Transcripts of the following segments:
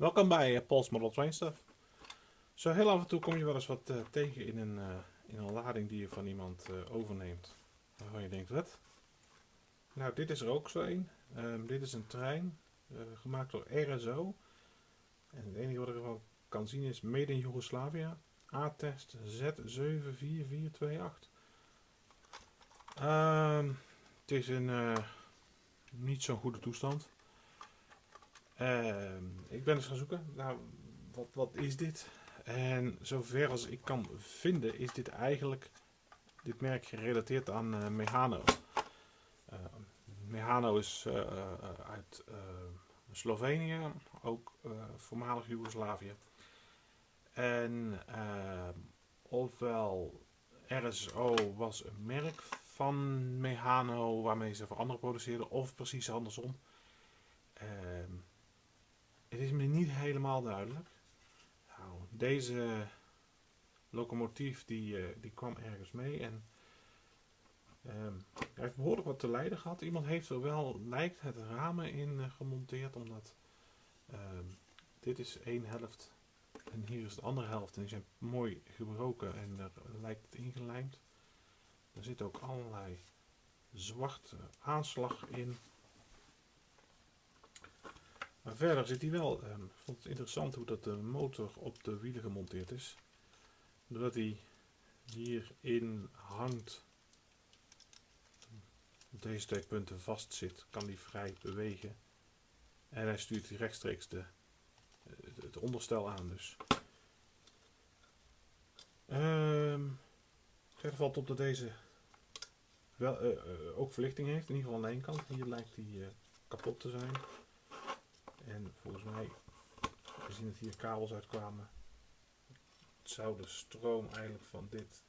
Welkom bij uh, Paul's Model Train Stuff. Zo heel af en toe kom je wel eens wat uh, tegen in een, uh, in een lading die je van iemand overneemt. Waarvan je denkt, wat? Nou, dit is er ook zo een. Um, dit is een trein, gemaakt door RSO. En het enige wat ik ervan kan zien is Made in Yugoslavia. A-test Z74428. Um, het is in niet zo'n goede toestand. Uh, ik ben eens gaan zoeken. Nou, wat, wat is dit? En zover als ik kan vinden is dit eigenlijk dit merk gerelateerd aan uh, Mehano. Is uh, uit Slovenië, ook voormalig Joegoslavië. En ofwel RSO was een merk van Mehano waarmee ze voor anderen produceerden, of precies andersom. Ehm, het is me niet helemaal duidelijk. Nou, deze locomotief die, uh, die kwam ergens mee en um, hij heeft behoorlijk wat te lijden gehad. Iemand heeft er wel, lijkt het ramen in uh, gemonteerd, omdat um, dit is één helft en hier is de andere helft. En die zijn mooi gebroken en er lijkt het ingelijmd. Er zit ook allerlei zwarte aanslag in. Verder zit hij wel, um, ik vond het interessant hoe dat de motor op de wielen gemonteerd is. Doordat hij hierin hangt, op deze twee punten vast zit, kan hij vrij bewegen. En hij stuurt rechtstreeks de, het onderstel aan dus. Um, verder valt op dat deze wel, uh, uh, ook verlichting heeft, in ieder geval aan één kant. Hier lijkt hij kapot te zijn. En volgens mij, we zien dat hier kabels uitkwamen. Zou de stroom eigenlijk van dit,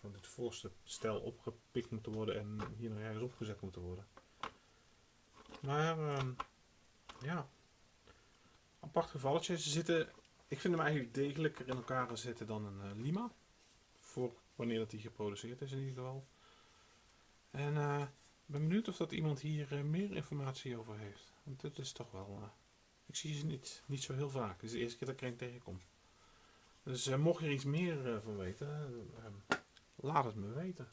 van dit voorste stel opgepikt moeten worden en hier nog ergens opgezet moeten worden. Maar uh, ja, apart gevalletje. Ze zitten, ik vind hem eigenlijk degelijker in elkaar zitten dan een uh, Lima. Voor wanneer dat hij geproduceerd is in ieder geval. En uh, ik ben benieuwd of dat iemand hier uh, meer informatie over heeft. Want dit is toch wel... Uh, ik zie ze niet, niet zo heel vaak. Het is de eerste keer dat ik er tegenkom. Dus mocht je er iets meer van weten, laat het me weten.